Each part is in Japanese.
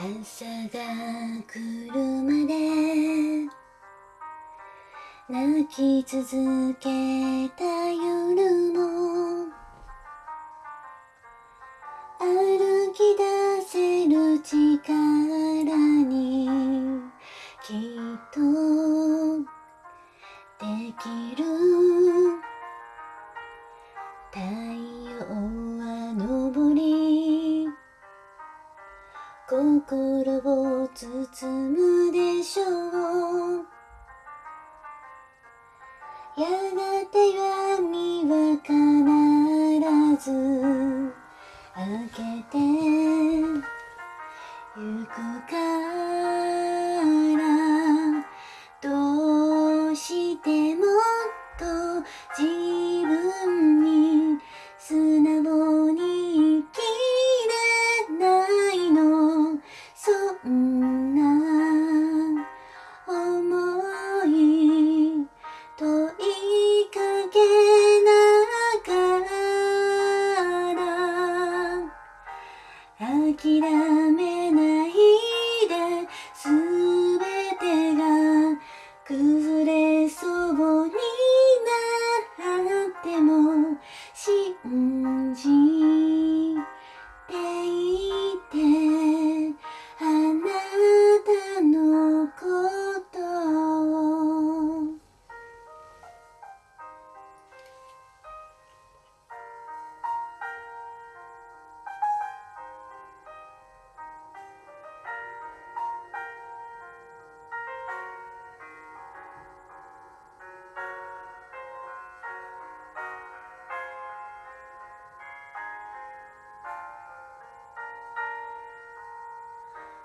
朝が来るまで。泣き続けた夜も。心を包むでしょう。やがて闇は必ず開けてゆくか諦め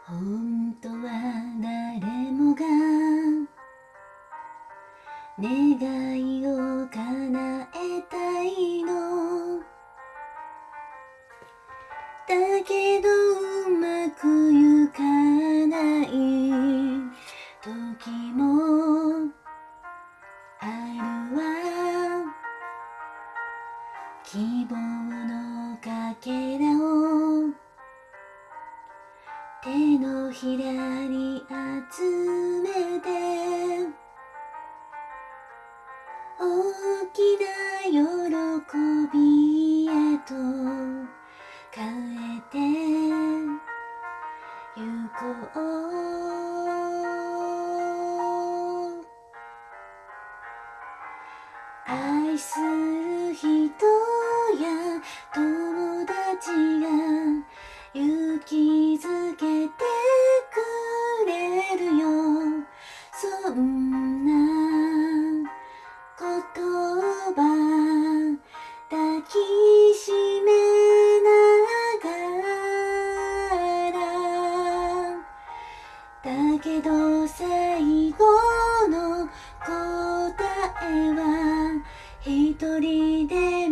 本当は誰もが願いを叶えたいの。だけどうまくゆかない。時もあるわ。希望。手のひらに集めて大きな喜びへと変えてゆこう。愛する人や友達がけど最後の答えは一人で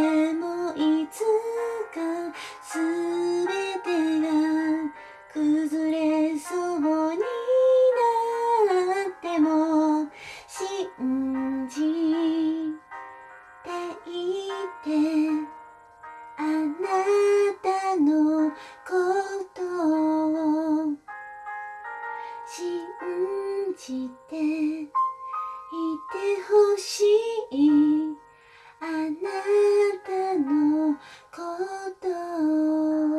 でもいつかすべてが崩れそうになっても信じていてあなたのことを信じていてほしいあなたのことを